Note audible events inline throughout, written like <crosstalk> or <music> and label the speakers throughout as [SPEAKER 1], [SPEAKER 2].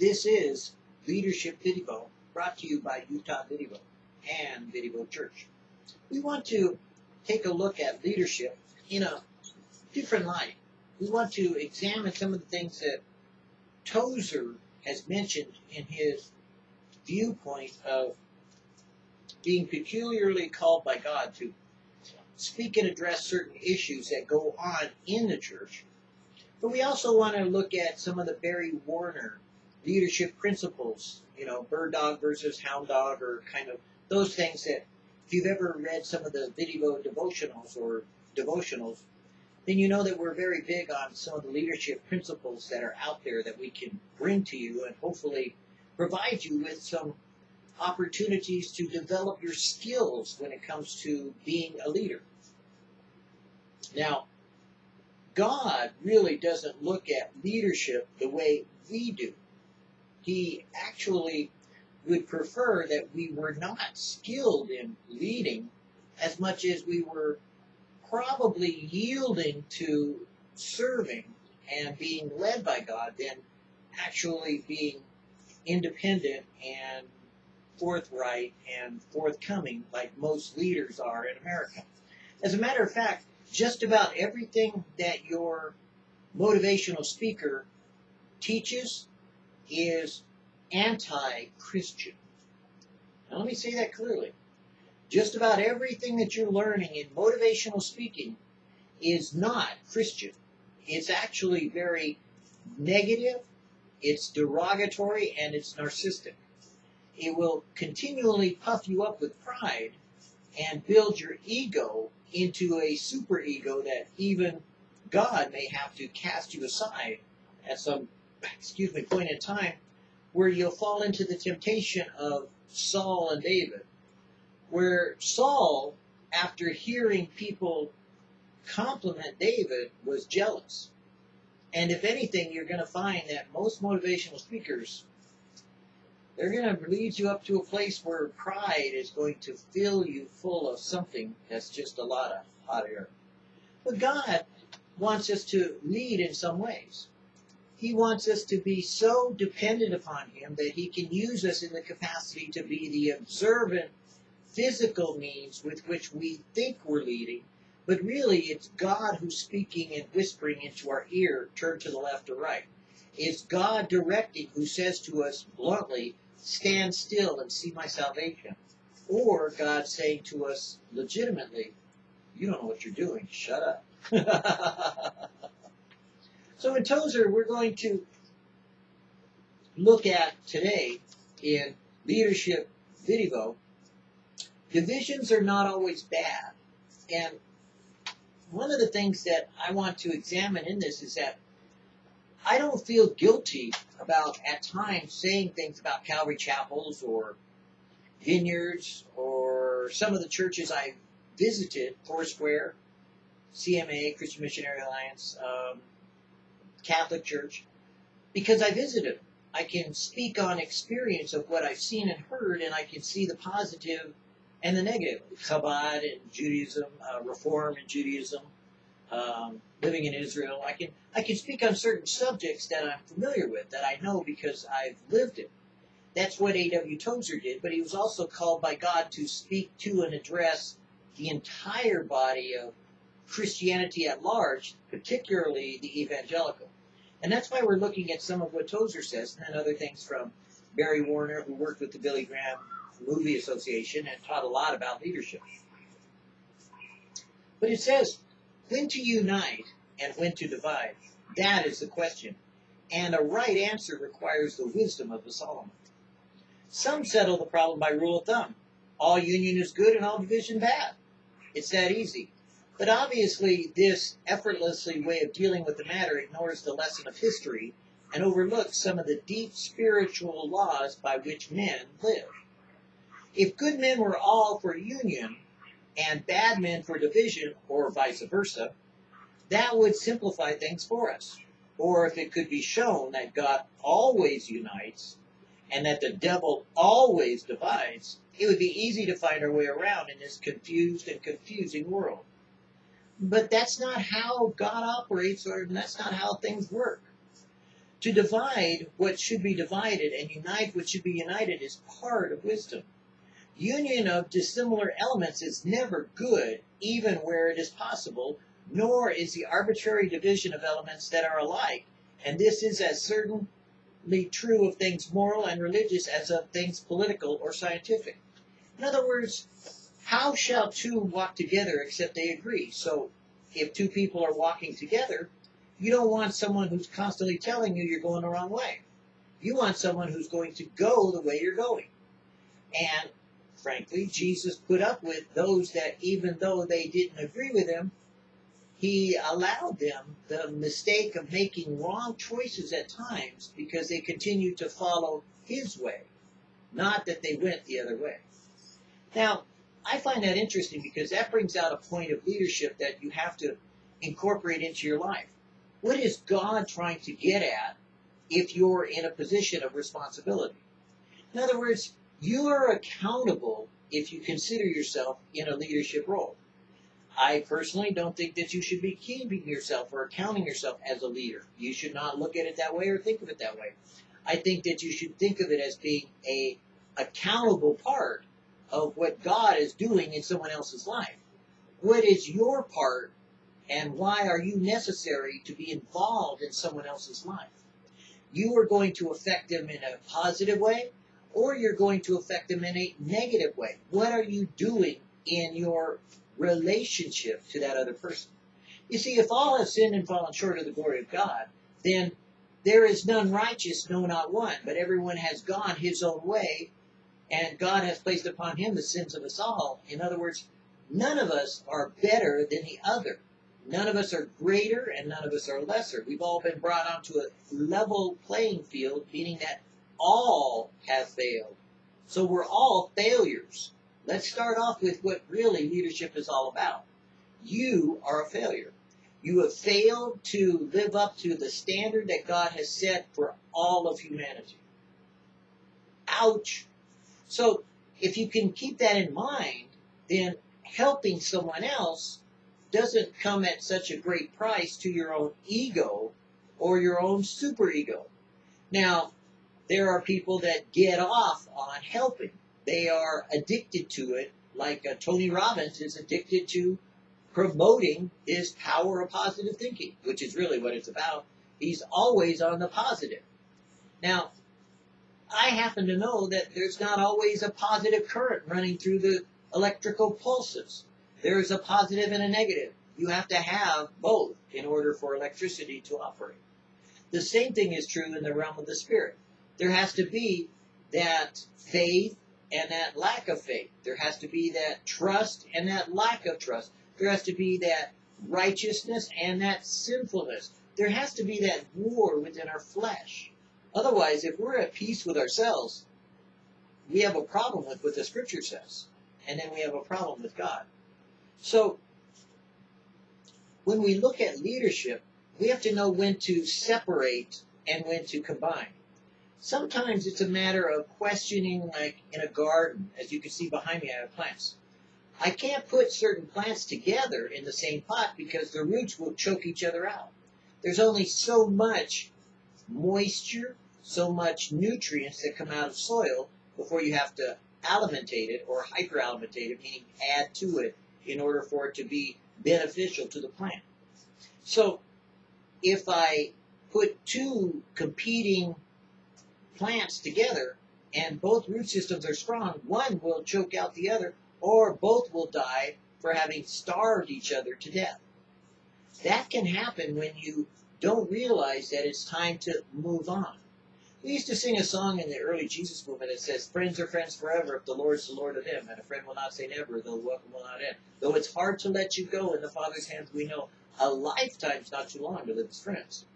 [SPEAKER 1] This is Leadership Video, brought to you by Utah Video and Video Church. We want to take a look at leadership in a different light. We want to examine some of the things that Tozer has mentioned in his viewpoint of being peculiarly called by God to speak and address certain issues that go on in the church. But we also want to look at some of the Barry Warner leadership principles, you know, bird dog versus hound dog, or kind of those things that if you've ever read some of the video devotionals or devotionals, then you know that we're very big on some of the leadership principles that are out there that we can bring to you and hopefully provide you with some opportunities to develop your skills when it comes to being a leader. Now, God really doesn't look at leadership the way we do. He actually would prefer that we were not skilled in leading as much as we were probably yielding to serving and being led by God than actually being independent and forthright and forthcoming like most leaders are in America. As a matter of fact, just about everything that your motivational speaker teaches is anti-Christian. Now let me say that clearly. Just about everything that you're learning in motivational speaking is not Christian. It's actually very negative, it's derogatory, and it's narcissistic. It will continually puff you up with pride and build your ego into a superego that even God may have to cast you aside at some, excuse me, point in time where you'll fall into the temptation of Saul and David where Saul, after hearing people compliment David, was jealous. And if anything, you're going to find that most motivational speakers, they're going to lead you up to a place where pride is going to fill you full of something that's just a lot of hot air. But God wants us to lead in some ways. He wants us to be so dependent upon Him that He can use us in the capacity to be the observant physical means with which we think we're leading, but really it's God who's speaking and whispering into our ear, turn to the left or right. It's God directing who says to us bluntly, stand still and see my salvation. Or God saying to us legitimately, you don't know what you're doing, shut up. <laughs> so in Tozer, we're going to look at today in leadership video divisions are not always bad. And one of the things that I want to examine in this is that I don't feel guilty about at times saying things about Calvary chapels or vineyards or some of the churches I visited, Foursquare, CMA, Christian Missionary Alliance, um, Catholic Church, because I visited them. I can speak on experience of what I've seen and heard, and I can see the positive and the negative, Chabad and Judaism, uh, Reform and Judaism, um, living in Israel. I can I can speak on certain subjects that I'm familiar with, that I know because I've lived it. That's what A.W. Tozer did, but he was also called by God to speak to and address the entire body of Christianity at large, particularly the evangelical. And that's why we're looking at some of what Tozer says, and then other things from Barry Warner, who worked with the Billy Graham Movie Association and taught a lot about leadership. But it says when to unite and when to divide. That is the question. And a right answer requires the wisdom of the Solomon. Some settle the problem by rule of thumb. All union is good and all division bad. It's that easy. But obviously, this effortlessly way of dealing with the matter ignores the lesson of history and overlooks some of the deep spiritual laws by which men live. If good men were all for union and bad men for division, or vice versa, that would simplify things for us. Or if it could be shown that God always unites and that the devil always divides, it would be easy to find our way around in this confused and confusing world. But that's not how God operates, or that's not how things work. To divide what should be divided and unite what should be united is part of wisdom. Union of dissimilar elements is never good, even where it is possible, nor is the arbitrary division of elements that are alike, and this is as certainly true of things moral and religious as of things political or scientific. In other words, how shall two walk together except they agree? So, if two people are walking together, you don't want someone who's constantly telling you you're going the wrong way. You want someone who's going to go the way you're going. And frankly, Jesus put up with those that even though they didn't agree with him, he allowed them the mistake of making wrong choices at times because they continued to follow his way, not that they went the other way. Now, I find that interesting because that brings out a point of leadership that you have to incorporate into your life. What is God trying to get at if you're in a position of responsibility? In other words, you are accountable if you consider yourself in a leadership role. I personally don't think that you should be keeping yourself or accounting yourself as a leader. You should not look at it that way or think of it that way. I think that you should think of it as being a accountable part of what God is doing in someone else's life. What is your part and why are you necessary to be involved in someone else's life? You are going to affect them in a positive way or you're going to affect them in a negative way. What are you doing in your relationship to that other person? You see, if all have sinned and fallen short of the glory of God, then there is none righteous, no, not one, but everyone has gone his own way, and God has placed upon him the sins of us all. In other words, none of us are better than the other. None of us are greater and none of us are lesser. We've all been brought onto a level playing field, meaning that all have failed. So we're all failures. Let's start off with what really leadership is all about. You are a failure. You have failed to live up to the standard that God has set for all of humanity. Ouch. So if you can keep that in mind, then helping someone else doesn't come at such a great price to your own ego or your own superego. Now, there are people that get off on helping. They are addicted to it, like uh, Tony Robbins is addicted to promoting his power of positive thinking, which is really what it's about. He's always on the positive. Now, I happen to know that there's not always a positive current running through the electrical pulses. There's a positive and a negative. You have to have both in order for electricity to operate. The same thing is true in the realm of the spirit there has to be that faith and that lack of faith. There has to be that trust and that lack of trust. There has to be that righteousness and that sinfulness. There has to be that war within our flesh. Otherwise, if we're at peace with ourselves, we have a problem with what the scripture says. And then we have a problem with God. So, when we look at leadership, we have to know when to separate and when to combine. Sometimes it's a matter of questioning, like in a garden. As you can see behind me, I have plants. I can't put certain plants together in the same pot because the roots will choke each other out. There's only so much moisture, so much nutrients that come out of soil before you have to alimentate it or hyperalimentate it, meaning add to it in order for it to be beneficial to the plant. So if I put two competing plants together and both root systems are strong, one will choke out the other or both will die for having starved each other to death. That can happen when you don't realize that it's time to move on. We used to sing a song in the early Jesus movement that says, Friends are friends forever if the Lord's the Lord of them, and a friend will not say never, though welcome will not end. Though it's hard to let you go in the Father's hands, we know a lifetime's not too long to live as friends.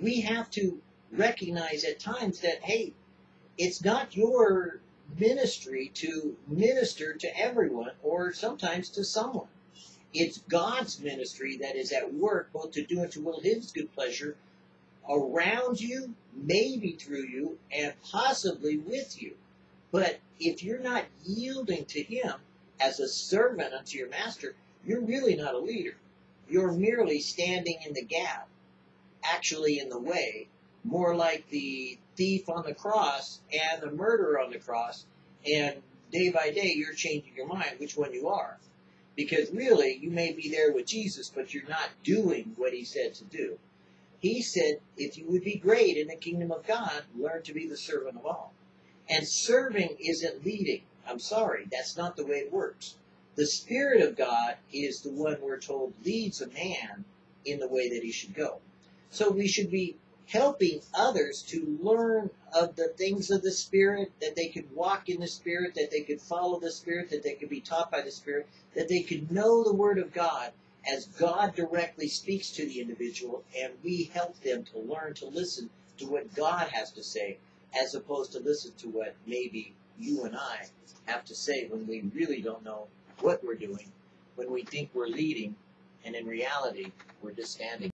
[SPEAKER 1] We have to recognize at times that, hey, it's not your ministry to minister to everyone or sometimes to someone. It's God's ministry that is at work both to do and to will His good pleasure around you, maybe through you, and possibly with you. But if you're not yielding to Him as a servant unto your master, you're really not a leader. You're merely standing in the gap, actually in the way, more like the thief on the cross and the murderer on the cross, and day by day you're changing your mind which one you are. Because really, you may be there with Jesus, but you're not doing what he said to do. He said, if you would be great in the kingdom of God, learn to be the servant of all. And serving isn't leading. I'm sorry, that's not the way it works. The Spirit of God is the one we're told leads a man in the way that he should go. So we should be helping others to learn of the things of the Spirit, that they could walk in the Spirit, that they could follow the Spirit, that they could be taught by the Spirit, that they could know the Word of God as God directly speaks to the individual, and we help them to learn to listen to what God has to say, as opposed to listen to what maybe you and I have to say when we really don't know what we're doing, when we think we're leading, and in reality, we're just standing.